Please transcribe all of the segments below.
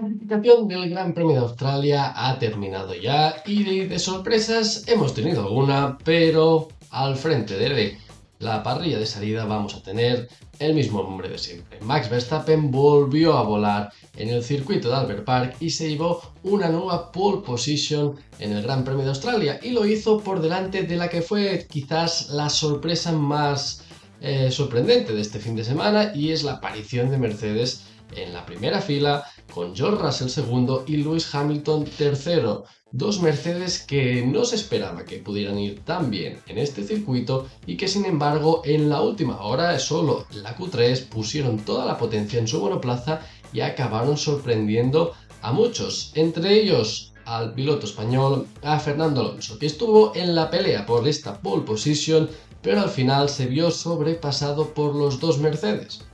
clasificación del Gran Premio de Australia ha terminado ya y de sorpresas hemos tenido alguna, pero al frente de la parrilla de salida vamos a tener el mismo nombre de siempre. Max Verstappen volvió a volar en el circuito de Albert Park y se llevó una nueva pole position en el Gran Premio de Australia y lo hizo por delante de la que fue quizás la sorpresa más eh, sorprendente de este fin de semana y es la aparición de Mercedes en la primera fila con George Russell segundo y Lewis Hamilton tercero. Dos Mercedes que no se esperaba que pudieran ir tan bien en este circuito y que sin embargo en la última hora solo la Q3 pusieron toda la potencia en su monoplaza y acabaron sorprendiendo a muchos, entre ellos al piloto español, a Fernando Alonso, que estuvo en la pelea por esta pole position, pero al final se vio sobrepasado por los dos Mercedes.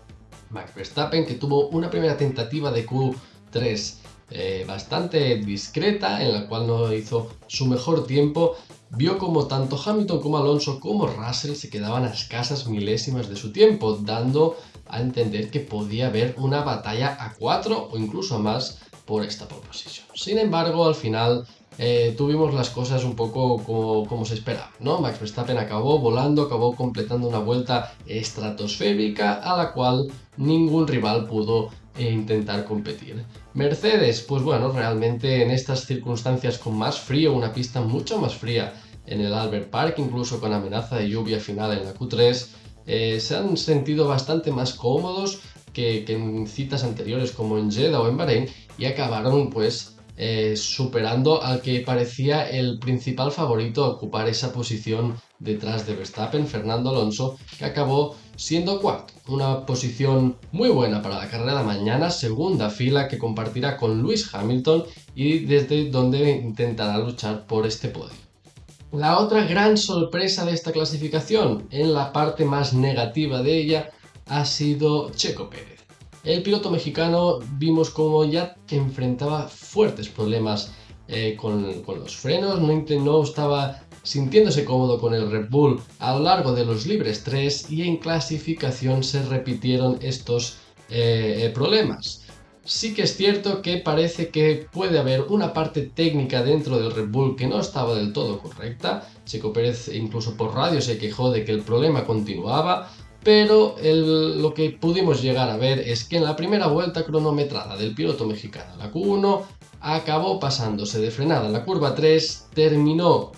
Max Verstappen, que tuvo una primera tentativa de Q3 eh, bastante discreta, en la cual no hizo su mejor tiempo, vio como tanto Hamilton como Alonso como Russell se quedaban a escasas milésimas de su tiempo, dando a entender que podía haber una batalla a 4 o incluso a más por esta posición. Sin embargo, al final eh, tuvimos las cosas un poco como, se esperaba, ¿no? Max Verstappen acabó volando, acabó completando una vuelta estratosférica a la cual ningún rival pudo intentar competir. Mercedes, pues bueno, realmente en estas circunstancias con más frío, una pista mucho más fría en el Albert Park, incluso con amenaza de lluvia final en la Q3, eh, se han sentido bastante más cómodos que, que en citas anteriores como en Jeddah o en Bahrein y acabaron pues eh, superando al que parecía el principal favorito a ocupar esa posición detrás de Verstappen, Fernando Alonso, que acabó siendo cuarto. Una posición muy buena para la carrera de mañana, segunda fila que compartirá con Lewis Hamilton y desde donde intentará luchar por este podio. La otra gran sorpresa de esta clasificación, en la parte más negativa de ella, ha sido Checo Pérez. El piloto mexicano vimos como ya enfrentaba fuertes problemas eh, con, los frenos, no, estaba sintiéndose cómodo con el Red Bull a lo largo de los libres 3 y en clasificación se repitieron estos eh, eh, problemas. Sí que es cierto que parece que puede haber una parte técnica dentro del Red Bull que no estaba del todo correcta. Checo Pérez incluso por radio se quejó de que el problema continuaba pero lo que pudimos llegar a ver es que en la primera vuelta cronometrada del piloto mexicano, la Q1, acabó pasándose de frenada. En la curva 3, terminó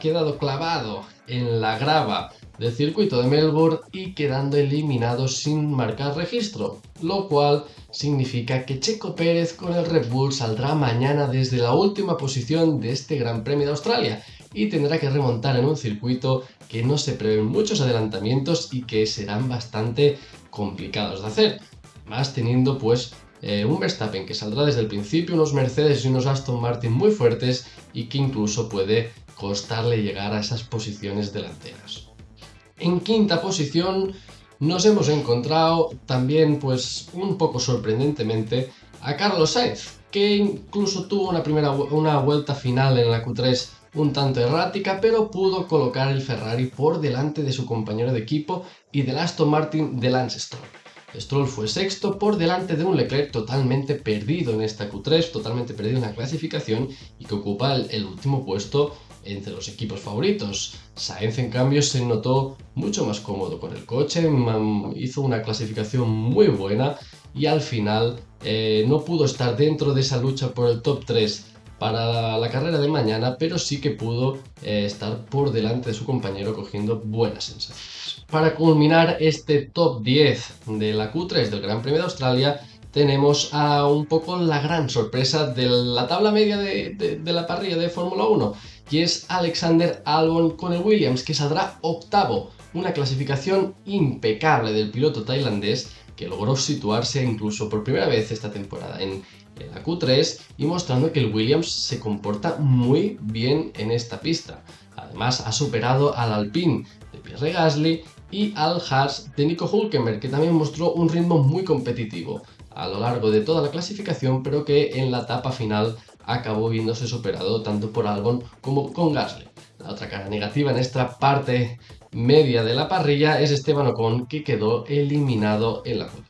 quedado clavado en la grava del circuito de Melbourne y quedando eliminado sin marcar registro, lo cual significa que Checo Pérez con el Red Bull saldrá mañana desde la última posición de este Gran Premio de Australia y tendrá que remontar en un circuito que no se prevén muchos adelantamientos y que serán bastante complicados de hacer. Más teniendo pues eh, un Verstappen que saldrá desde el principio, unos Mercedes y unos Aston Martin muy fuertes y que incluso puede costarle llegar a esas posiciones delanteras. En quinta posición nos hemos encontrado también pues un poco sorprendentemente a Carlos Sainz, que incluso tuvo una primera una vuelta final en la Q3 un tanto errática, pero pudo colocar el Ferrari por delante de su compañero de equipo y del Aston Martin de Lance Stroll. Stroll fue sexto por delante de un Leclerc totalmente perdido en esta Q3, totalmente perdido en la clasificación y que ocupa el, último puesto entre los equipos favoritos. Sainz en cambio se notó mucho más cómodo con el coche, hizo una clasificación muy buena y al final eh, no pudo estar dentro de esa lucha por el top 3 para la carrera de mañana, pero sí que pudo eh, estar por delante de su compañero cogiendo buenas sensaciones. Para culminar este top 10 de la Q3 del Gran Premio de Australia, tenemos a un poco la gran sorpresa de la tabla media de, la parrilla de Fórmula 1, y es Alexander Albon con el Williams, que saldrá octavo, una clasificación impecable del piloto tailandés que logró situarse incluso por primera vez esta temporada en, la Q3 y mostrando que el Williams se comporta muy bien en esta pista. Además ha superado al Alpine de Pierre Gasly y al Haas de Nico Hulkenberg que también mostró un ritmo muy competitivo a lo largo de toda la clasificación pero que en la etapa final acabó viéndose superado tanto por Albon como con Gasly. La otra cara negativa en esta parte media de la parrilla es Esteban Ocon que quedó eliminado en la q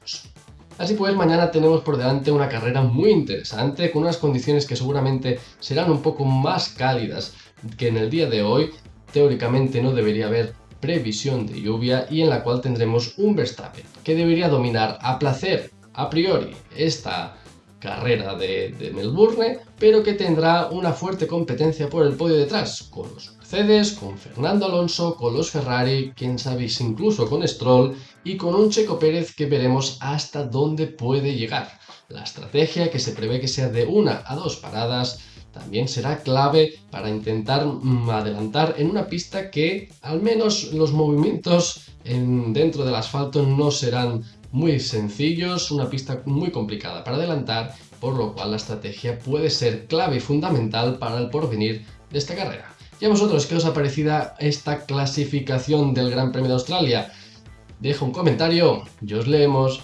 Así pues, mañana tenemos por delante una carrera muy interesante, con unas condiciones que seguramente serán un poco más cálidas que en el día de hoy. Teóricamente no debería haber previsión de lluvia y en la cual tendremos un Verstappen que debería dominar a placer a priori esta carrera de, Melbourne, pero que tendrá una fuerte competencia por el podio detrás, con los Mercedes, con Fernando Alonso, con los Ferrari, quién sabe incluso con Stroll y con un Checo Pérez que veremos hasta dónde puede llegar. La estrategia que se prevé que sea de una a dos paradas también será clave para intentar mm, adelantar en una pista que al menos los movimientos dentro del asfalto no serán muy sencillos, una pista muy complicada para adelantar, por lo cual la estrategia puede ser clave y fundamental para el porvenir de esta carrera. ¿Y a vosotros qué os ha parecido esta clasificación del Gran Premio de Australia? Deja un comentario y os leemos.